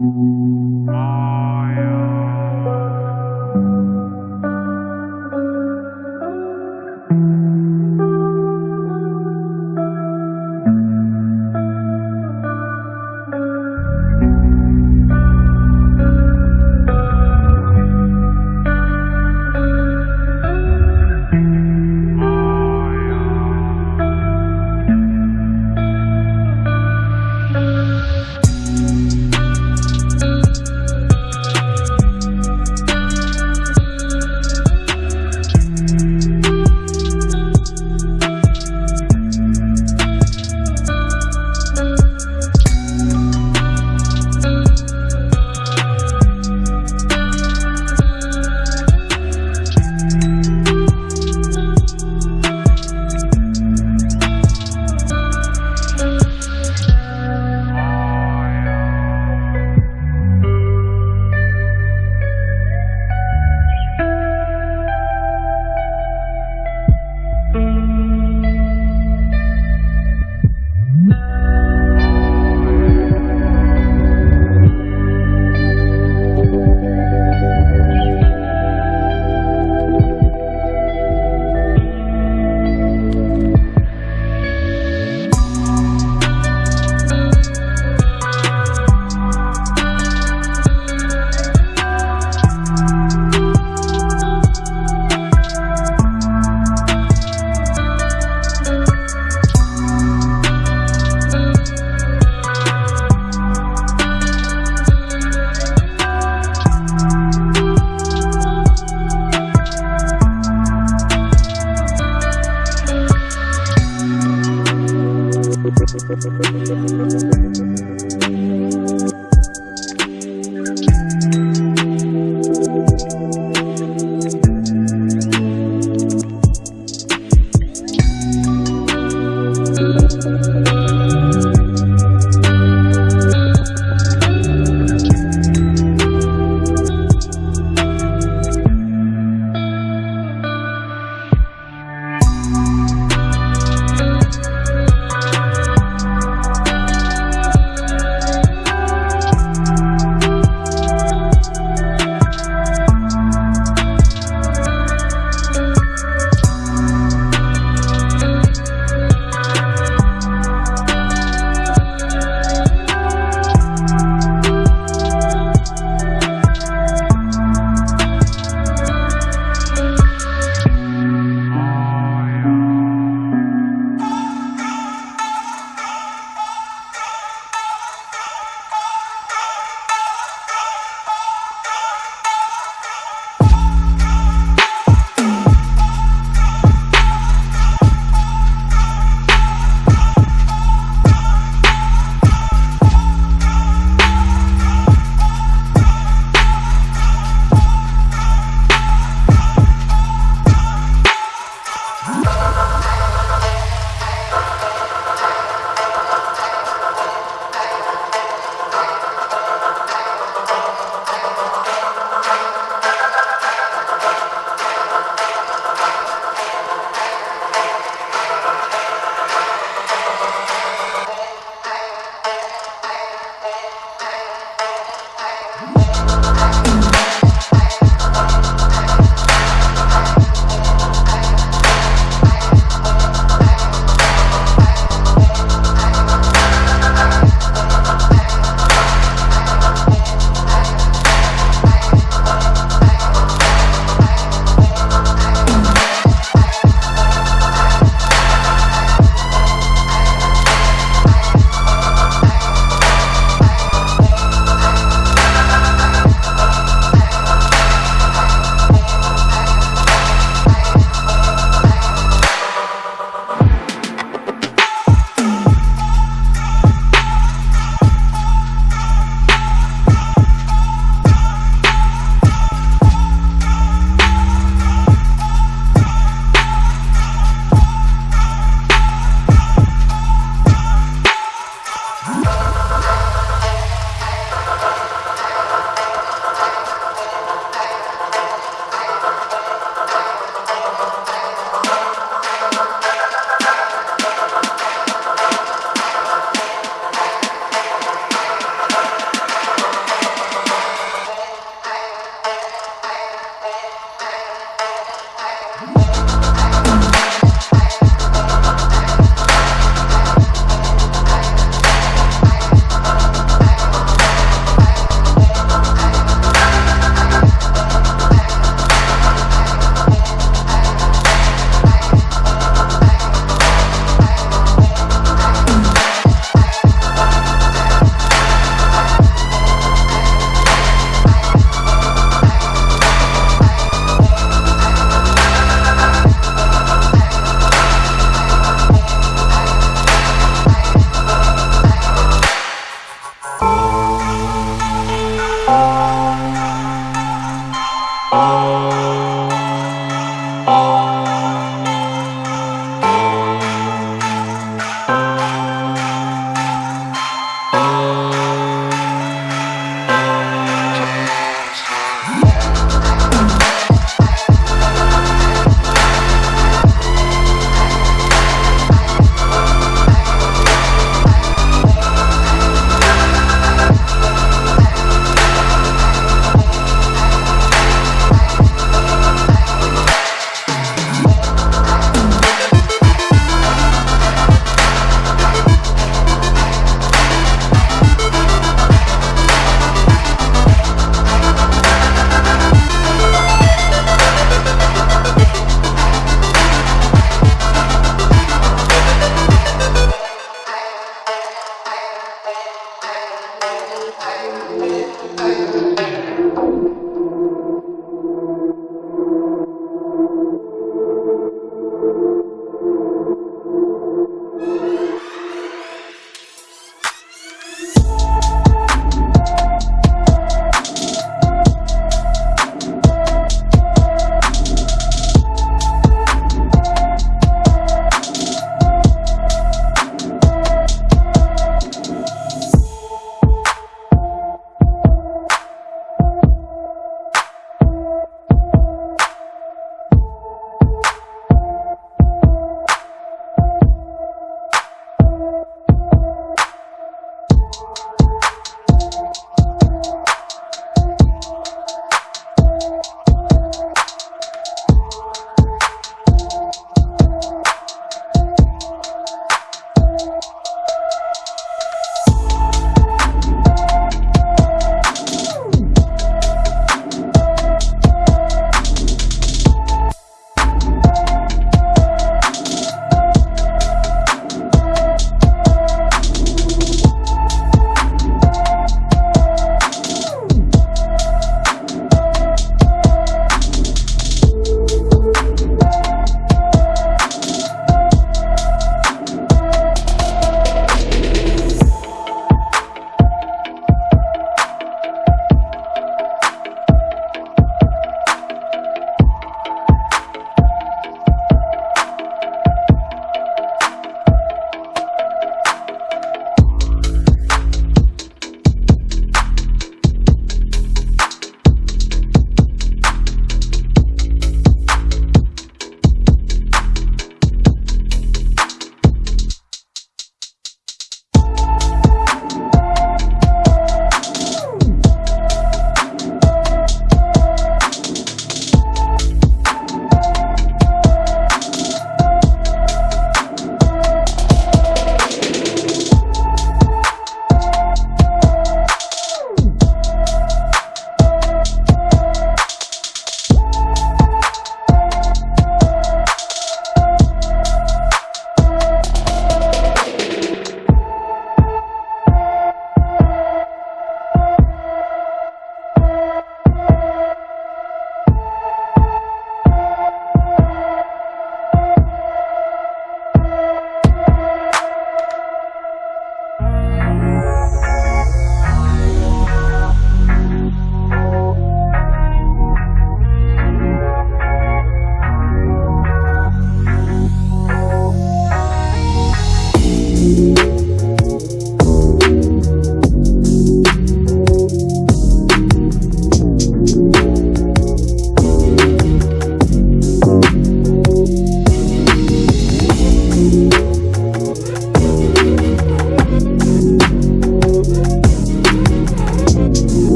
啊。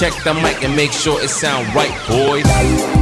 Check the mic and make sure it sound right, boys.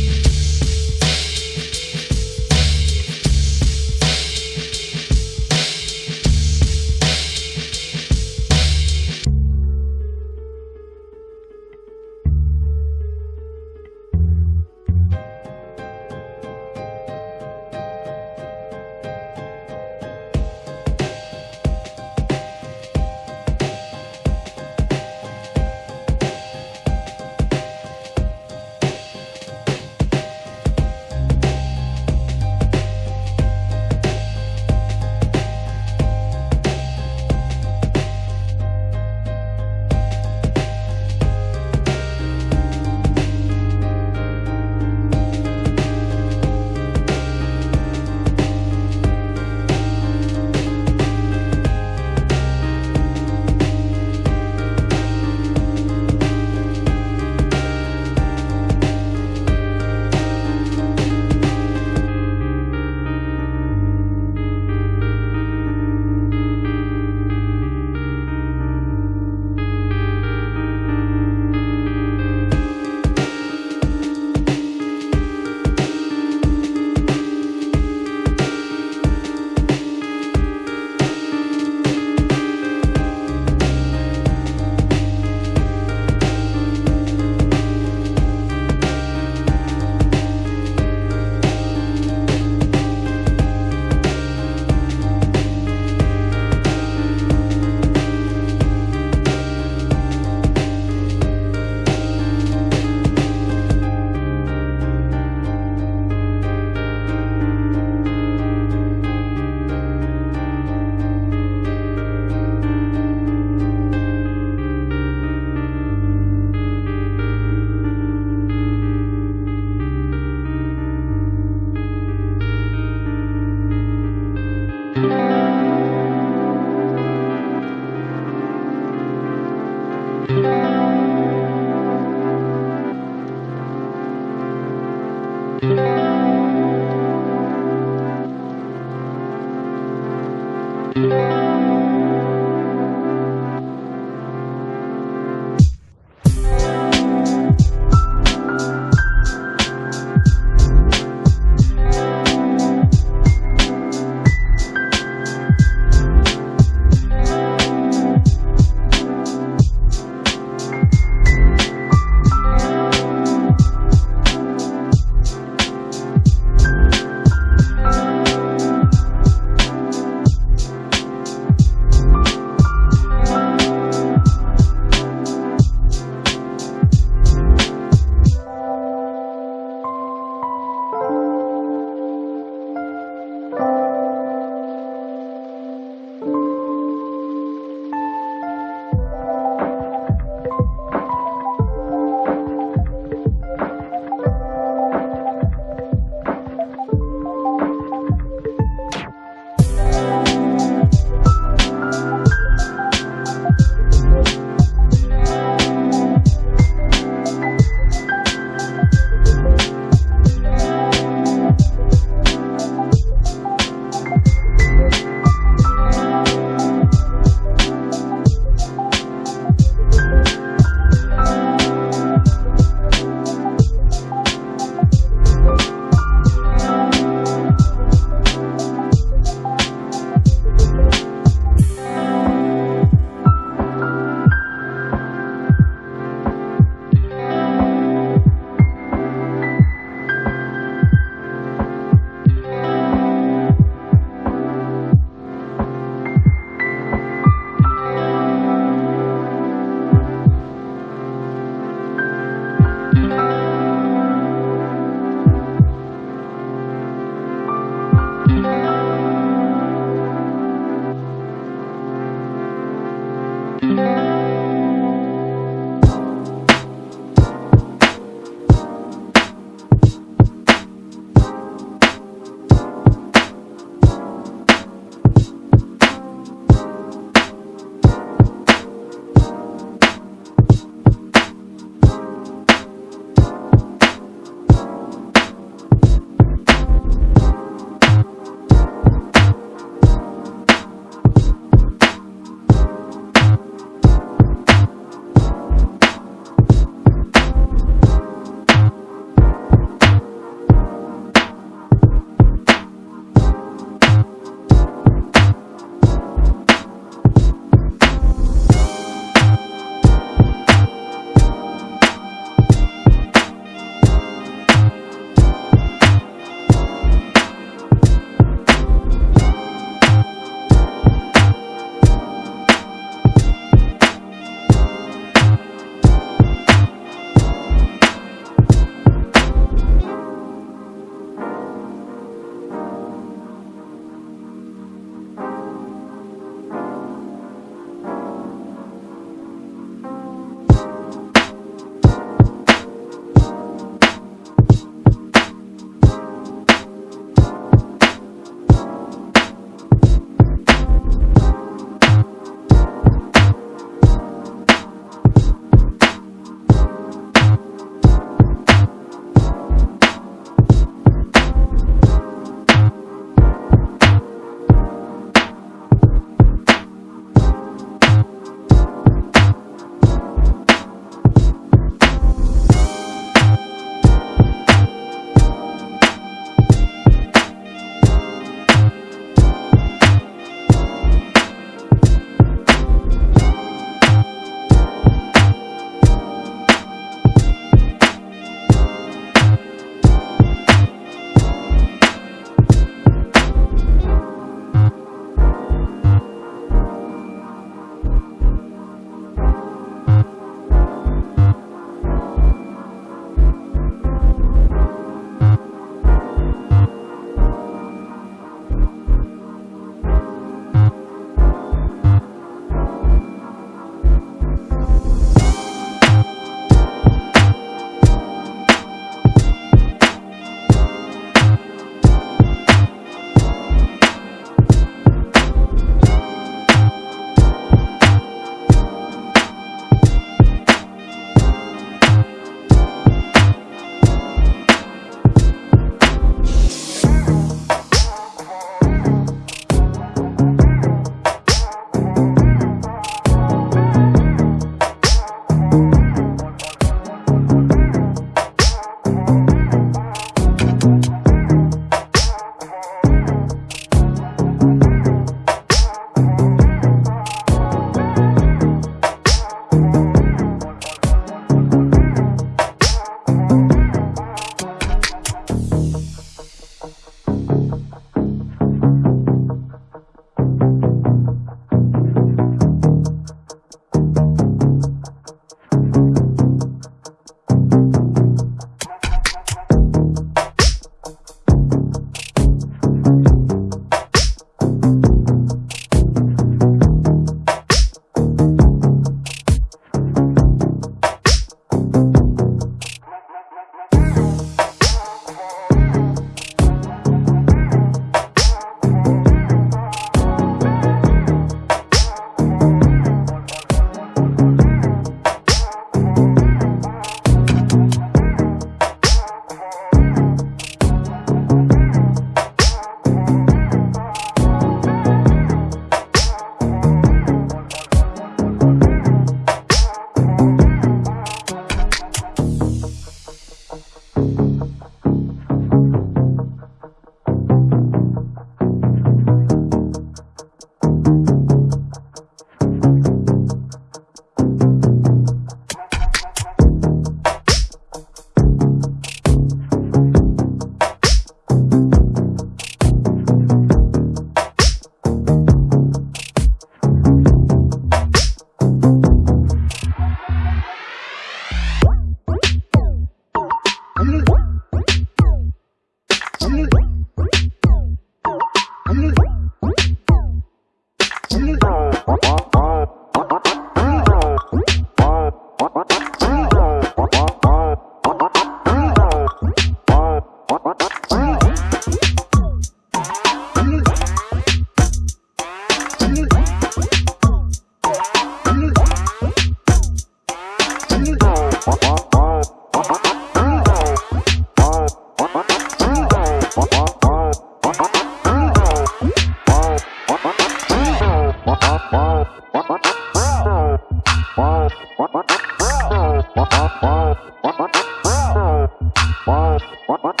what, what?